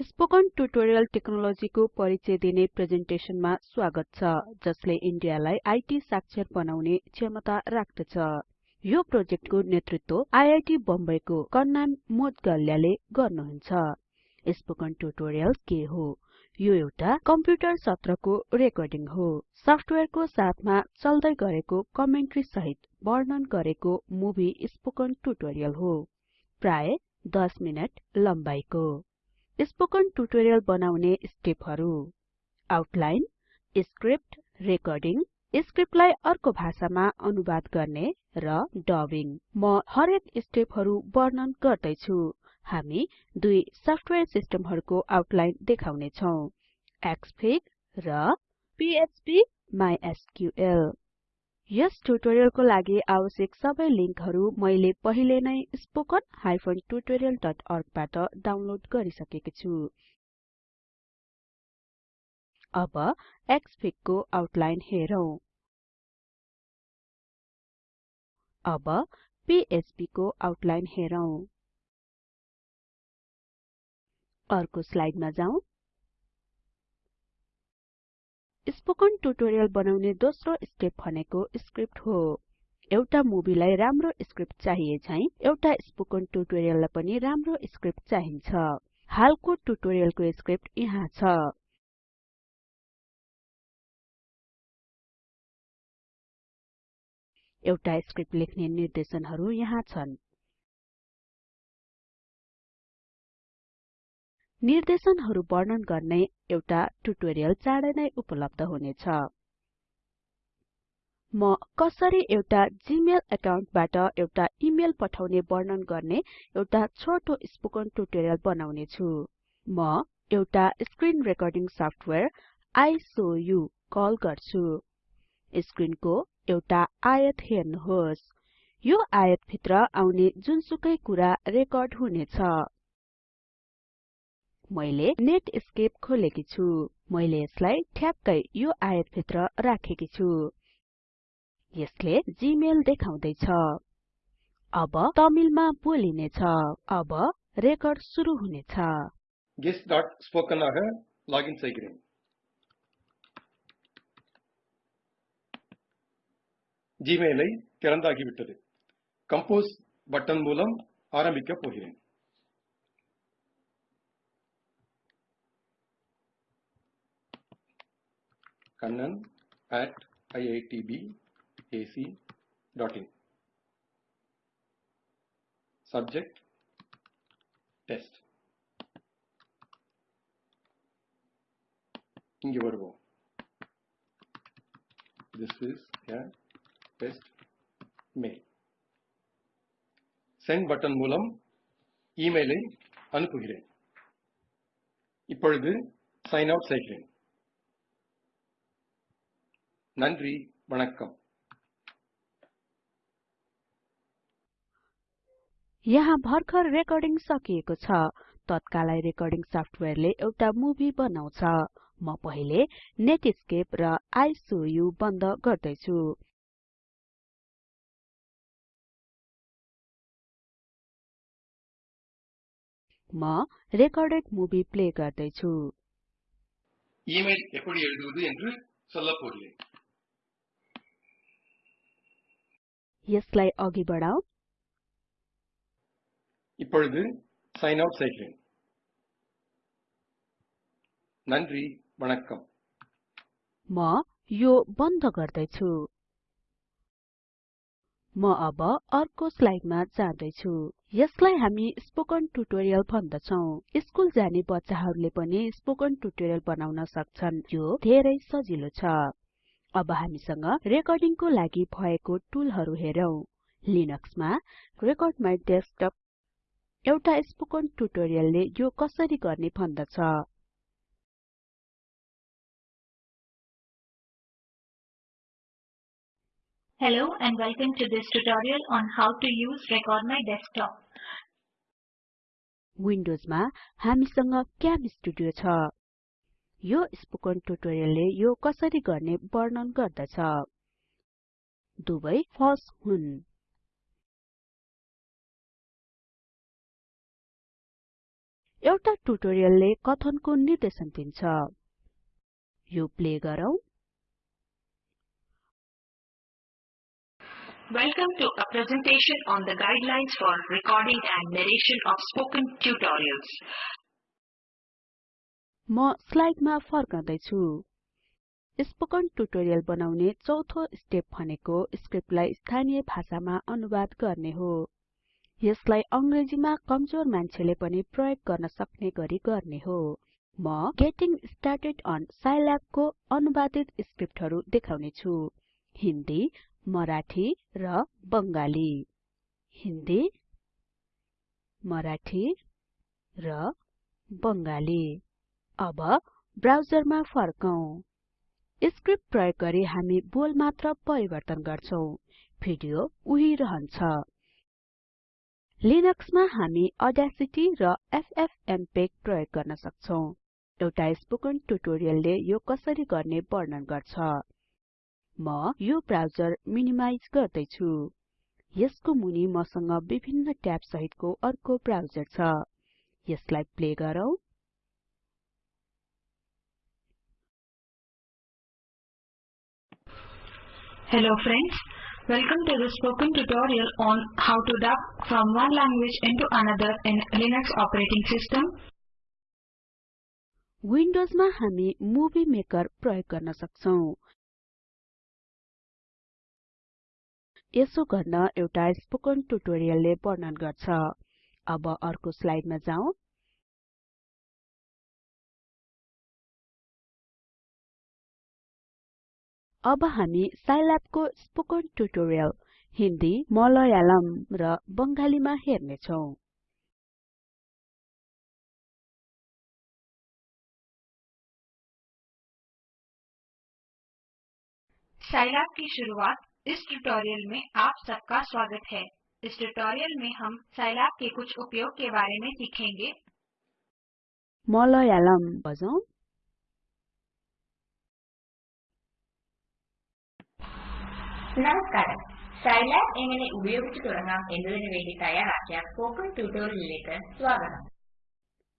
Spoken tutorial टेक्नोलोजीको परिचय दिने प्रेजेन्टेसनमा स्वागत छ जसले इन्डियालाई आईटी साक्षर बनाउने क्षमता राख्दछ। यो प्रोजेक्टको नेतृत्व आईआईटी बम्बईको कन्नान मोदगल्यले गर्नुहुन्छ। स्पोकन ट्युटोरियल के हो? यो एउटा कम्प्युटर सत्रको रेकर्डिङ हो। सफ्टवेयरको साथमा चल्दै गरेको कमेन्ट्री सहित वर्णन गरेको मुभी स्पोकन ट्युटोरियल हो। प्राय 10 मिनेट लम्बाइको। स्पोकन ट्युटोरियल बनाउने स्टेपहरु। आउटलाइन स्क्रिप्ट रेकर्डिङ स्क्रिप्टलाई अर्को भाषामा अनुवाद गर्ने र डबिङ। म हरेक स्टेपहरु वर्णन गर्दै छु हामी दुई सफ्टवेयर सिस्टमहरुको आउटलाइन देखाउने छौं एक्सफिग र पीएचपी माइस्क्ल यस ट्युटोरियलको लागि आवश्यक सबै लिंकहरु मैले पहिले नै spoken tutorialorg बाट डाउनलोड गरिसकेको छु। अब एक्सफिग को आउटलाइन हेरौं। अब पीएचपी को आउटलाइन हेरौं। अर्को स्लाइडमा जाउँ स्पोकन ट्युटोरियल बनाउने दोस्रो स्टेप भनेको स्क्रिप्ट हो। एउटा मुभीलाई राम्रो स्क्रिप्ट चाहिए झैं एउटा स्पोकन ट्युटोरियललाई पनि राम्रो स्क्रिप्ट चाहिन्छ। हालको ट्युटोरियलको स्क्रिप्ट यहाँ छ। एउटा स्क्रिप्ट लेख्ने निर्देशनहरु यहाँ छन्। निर्देशनहरु वर्णन गर्ने एउटा ट्युटोरियल चाँडै नै उपलब्ध हुनेछ। म कसरी एउटा जीमेल एकाउन्टबाट एउटा इमेल पठाउने वर्णन गर्ने एउटा छोटो स्पोकन ट्युटोरियल बनाउने छु म एउटा स्क्रिन रेकर्डिङ सफ्टवेयर आइसोयु कल गर्छु। स्क्रिनको एउटा आयत हेर्नुहोस्। यो आयत भित्र आउने जुनसुकै कुरा रेकर्ड हुनेछ। मैले नेटस्केप खोलेकी छु मैले यसलाई ठ्याक्कै यो आयत भित्र राखेकी छु यसले जीमेल देखाउँदै छ अब तमिलमा बोलिने छ अब रेकर्ड सुरु हुनेछ guest.spoken ஆக லாகின் செய்கிறேன் ஜிமெயிலை திறந்தாகிவிட்டது கம்போஸ் பட்டன் மூலம் ஆரம்பிக்க போகிறேன் kannan at iitbac.in subject test இங்கே வருவோம் this is a test mail send button மூலம் இமெயிலை அனுப்புகிறேன் இப்பொழுது sign out செய்கிறேன் நன்றி வணக்கம் यहाँ भर्खर रेकर्डिङ सकिएको छ तत्कालै रेकर्डिङ सफ्टवेयरले एउटा मुभी बनाउँछ म पहिले नेटस्केप र आइसोयु बन्द गर्दैछु म रेकर्डेड मुभी प्ले गर्दैछु இமெயில் எப்படி எழுதுவது என்று சொல்லப் போகிறேன் यसलाई अघि बढाऊ இப்பொழுது சைன் அவுட் செய்கிறேன் நன்றி வணக்கம் म यो बन्द गर्दैछु म अब अर्को स्लाइडमा जाँदैछु यसलाई हामी स्पोकन ट्युटोरियल भन्दछौं स्कुल जाने बच्चाहरूले पनि स्पोकन ट्युटोरियल बनाउन सक्छन् यो धेरै सजिलो छ अब हामीसँग रेकर्डिङको लागि भएको टुलहरु हेरौं। लिनक्समा रेकर्ड माइ डेस्कटप एउटा स्पोकन ट्युटोरियलले यो कसरी गर्ने भन्दछ। Hello and welcome to this tutorial on how to use Record My Desktop. विन्डोजमा हामीसँग क्याम स्टुडियो छ। यो स्पोकन ट्युटोरियलले यो कसरी गर्ने वर्णन गर्दछ दुवै फल्स हुन् एउटा ट्युटोरियलले कथनको निर्देशन दिन्छ यो प्ले गरौँ Welcome to a presentation on the guidelines for recording and narration of spoken tutorials. म स्लाइडमा फर्कँदै स्पोकन ट्युटोरियल बनाउने चौथो स्टेप भनेको स्क्रिप्टलाई स्थानीय भाषामा अनुवाद गर्ने हो। यसलाई अंग्रेजीमा कमजोर मान्छेले पनि प्रयोग गर्न सक्ने गरी गर्ने हो। म गेटिङ स्टार्टेड अन साइल्याब को अनुवादित स्क्रिप्टहरू देखाउने छु। हिन्दी मराठी र बंगाली हिन्दी मराठी र बंगाली अब ब्राउजरमा फर्कौं। स्क्रिप्ट प्रयोग गरी हामी बोल मात्र परिवर्तन गर्छौं। भिडियो उही रहन्छ। लिनक्समा हामी अडासिटी र एफएफएमपेग प्रयोग गर्न सक्छौं। एउटा स्पोकन ट्युटोरियलले यो कसरी गर्ने वर्णन गर्छ। म यो ब्राउजर मिनिमाइज गर्दै छु यसको मुनि मसँग विभिन्न ट्याब सहितको अर्को ब्राउजर छ। यसलाई प्ले गरौँ। Hello friends, welcome to the spoken tutorial on how to dub from one language into another in Linux operating system. विन्डोजमा हामी मुभी मेकर प्रयोग गर्न सक्छौं यसो गर्न एउटा स्पोकन ट्युटोरियलले वर्णन गर्छ अब अर्को स्लाइडमा जाउँ अब हामी साइल्याबको स्पोकन ट्युटोरियल हिंदी मलयालम र बंगालीमा हेर्ने छौं साइलैब की शुरुआत इस ट्यूटोरियल में आप सबका स्वागत है। इस ट्यूटोरियल में हम साइलैब के कुछ उपयोग के बारे में सीखेंगे। मलयालम बजौं। നമസ്കാരം സൈലാബ് എങ്ങനെ ഉപയോഗിച്ചു തുടങ്ങാം എന്നതിനു വേണ്ടി തയ്യാറാക്കിയ സ്പോക്കൺ ട്യൂട്ടോറിയലിലേക്ക് സ്വാഗതം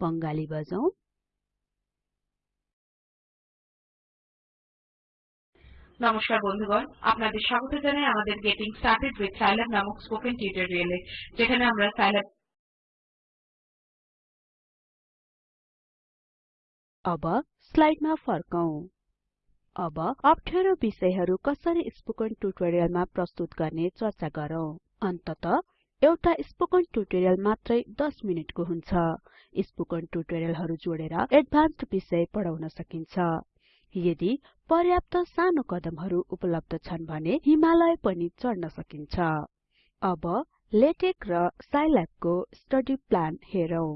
बंगाली बजौं নমস্কার বন্ধুগণ আপনাদের স্বাগত জানাই আমাদের গেটিং স্টার্টেড উইথ সাইল্যাব নামক স্পোকেন টিউটোরিয়ালে যেখানে আমরা সাইল্যাব अब स्लाइडमा फर्कौं अब अप्ठ्यारो विषयहरू कसरी स्पोकन ट्युटोरियलमा प्रस्तुत गर्ने चर्चा गरौँ। अन्तत एउटा स्पोकन ट्युटोरियल मात्रै 10 मिनेटको हुन्छ। स्पोकन ट्युटोरियलहरू जोडेर एडभान्स्ड विषय पढाउन सकिन्छ। यदि पर्याप्त सानो कदमहरू उपलब्ध छन् भने हिमालय पनि चढ्न सकिन्छ। अब लेटेक र साइल्याबको स्टडी प्लान हेरौं।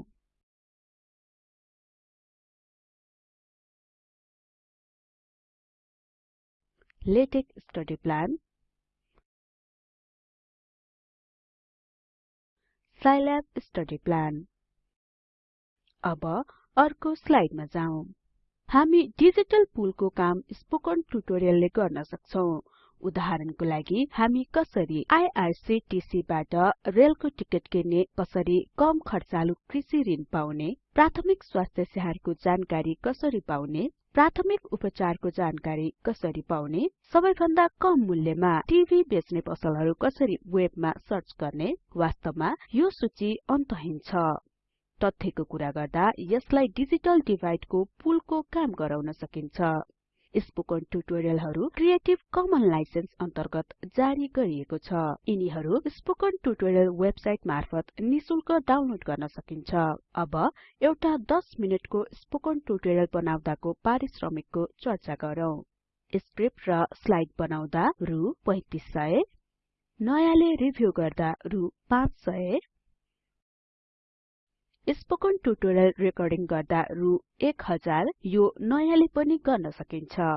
LaTeX study plan Scilab study plan. अब अर्को स्लाइडमा जाउँ। हामी डिजिटल पुलको काम स्पोकन ट्युटोरियलले गर्न सक्छौं। उदाहरणको लागि हामी कसरी आईआरसीटीसी बाट रेलको टिकट किन्ने कसरी कम खर्चालु कृषि ऋण पाउने प्राथमिक स्वास्थ्य सेवाको जानकारी कसरी पाउने प्राथमिक उपचारको जानकारी कसरी पाउने? सबैभन्दा कम मूल्यमा टिभी बेच्ने पसलहरू कसरी वेबमा सर्च गर्ने? वास्तवमा यो सूची अन्तहीन छ। तथ्यको कुरा गर्दा यसलाई डिजिटल डिभाइडको पुलको काम गराउन सकिन्छ। स्पोकन ट्युटोरियलहरू क्रिएटिभ कमन लाइसेन्स अन्तर्गत जारी गरिएको छ। यिनीहरू स्पोकन ट्युटोरियल वेबसाइट मार्फत निशुल्क डाउनलोड गर्न सकिन्छ। अब एउटा 10 मिनेटको स्पोकन ट्युटोरियल बनाउँदाको पारिश्रमिकको चर्चा गरौँ। स्क्रिप्ट र स्लाइड बनाउँदा रु 3500 नयाँले रिभ्यू गर्दा रु 500 स्पोकन ट्युटोरियल रेकर्डिङ गर्दा रु 1000 यो नयाँले पनि गर्न सकिन्छ।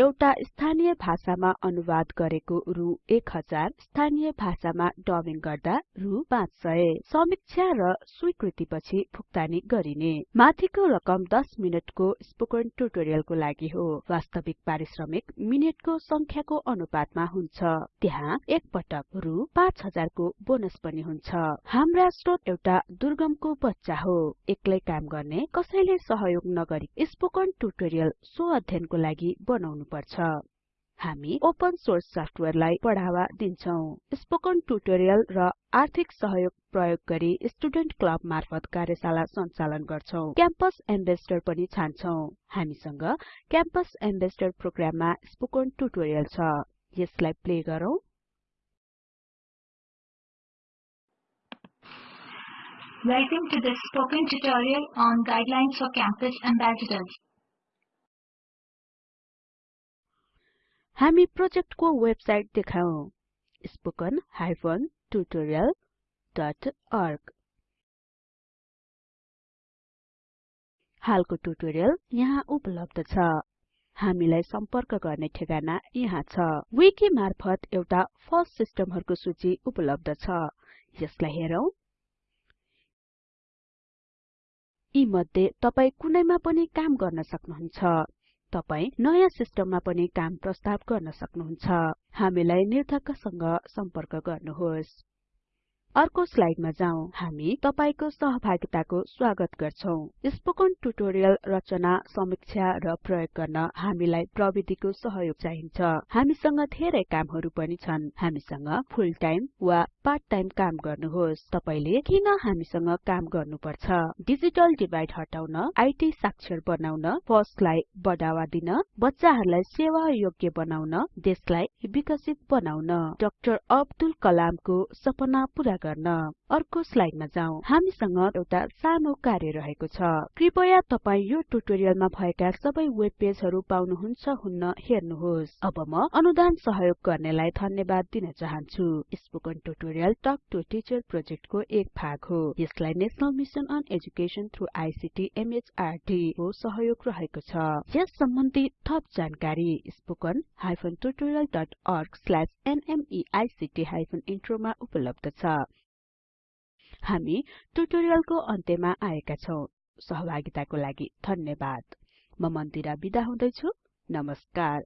एउटा स्थानीय भाषामा अनुवाद गरेको रु 1000 स्थानीय भाषामा डबिङ गर्दा रु 500 समीक्षा र स्वीकृतिपछि भुक्तानी गरिने। माथिको रकम 10 मिनेटको स्पोकन ट्युटोरियलको लागि हो। वास्तविक पारिश्रमिक मिनेटको संख्याको अनुपातमा हुन्छ। त्यहाँ एक पटक रु 5000 को बोनस पनि हुन्छ। हाम्रा स्रोत एउटा दुर्गमको बच्चा हो। एक्लै काम गर्ने कसैले सहयोग नगरी स्पोकन ट्युटोरियल सो अध्ययनको लागि बनाउनु पर्छ हामी ओपन सोर्स सफ्टवेयरलाई बढावा दिन्छौं। स्पोकन ट्युटोरियल र आर्थिक सहयोग प्रयोग गरी स्टुडेन्ट क्लब मार्फत कार्यशाला सञ्चालन गर्छौं। क्याम्पस एम्बेसडर पनि छान्छौं। हामीसँग क्याम्पस एम्बेसडर प्रोग्राममा स्पोकन ट्युटोरियल छ। यसलाई प्ले गरौँ। Welcome to this spoken tutorial on guidelines for campus ambassadors. हामी प्रोजेक्टको वेबसाइट देखाउँ। spoken-tutorial.org हालको ट्युटोरियल यहाँ उपलब्ध छ। हामीलाई सम्पर्क गर्ने ठेगाना यहाँ छ। विकि मार्फत एउटा फर्स्ट सिस्टमहरुको सूची उपलब्ध छ। यसलाई हेरौं। यी मध्ये तपाई कुनैमा पनि काम गर्न सक्नुहुन्छ। तपाई नयाँ सिस्टममा पनि काम प्रस्ताव गर्न सक्नुहुन्छ। हामीलाई निर्धक्कसँग सम्पर्क गर्नुहोस्। अर्को स्लाइडमा जाउँ। हामी तपाईको सहभागिताको स्वागत गर्छौं। स्पोकन ट्युटोरियल रचना समीक्षा र प्रयोग गर्न हामीलाई प्रविधिको सहयोग चाहिन्छ। हामीसँग धेरै कामहरु पनि छन्। हामीसँग फुल टाइम वा पार्ट टाइम काम गर्नुहोस्। तपाईले किन हामीसँग काम गर्नुपर्छ? डिजिटल डिभाइड हटाउन आईटी साक्षर बनाउन पहुँचलाई बढावा दिन बच्चाहरुलाई सेवा योग्य बनाउन देशलाई विकसित बनाउन। डाक्टर अब्दुल कलामको सपना पूरा गर्न अर्को स्लाइडमा जाउँ। हामीसँग एउटा सानो कार्य रहेको छ। कृपया तपाई यो ट्युटोरियलमा भएका सबै वेब पेजहरु पाउनुहुन्छ हुन्न हेर्नुहोस्। अब म अनुदान सहयोग गर्नेलाई धन्यवाद दिन चाहन्छु। Spoken tutorial talk to teacher प्रोजेक्टको एक भाग हो। यसलाई national mission on education through ICT MHRD को सहयोग रहेको छ। यस सम्बन्धी थप जानकारी spoken hyphen tutorialorg nmeict hyphen इन्ट्रोमा उपलब्ध छ। हामी ट्युटोरियलको अन्त्यमा आएका छौं। सहभागिताको लागि धन्यवाद। म मन्दिरा बिदा हुदैछु। नमस्कार।